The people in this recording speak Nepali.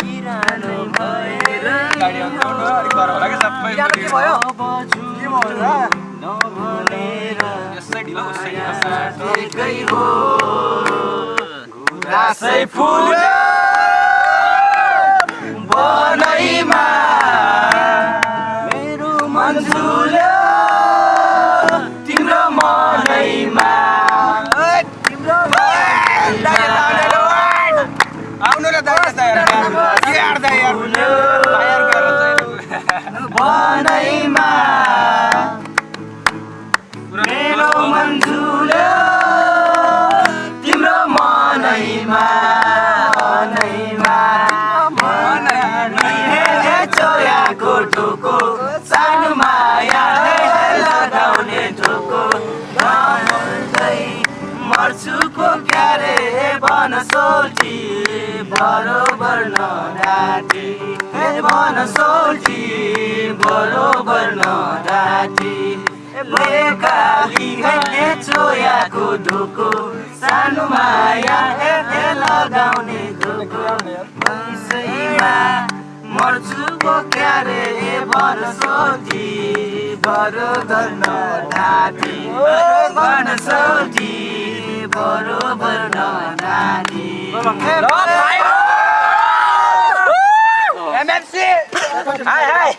बिरानो भयो फुल्यो बनैमा बनैमा मेरो मन तिम्रो मनैमा मर्छुको क्यारे बनसोल्टी बरोबर नडाटी बनसोल्टी बरोबर नडाटी लेकाली घैले चोयाको ढोको सानो माया हे लगाउने धोको पैसैमा मर्छुको क्यारे बनसोल्टी बरोबर नडाटी बनसोल्टी बरोबर नडाटी एमएफसी हाय हाय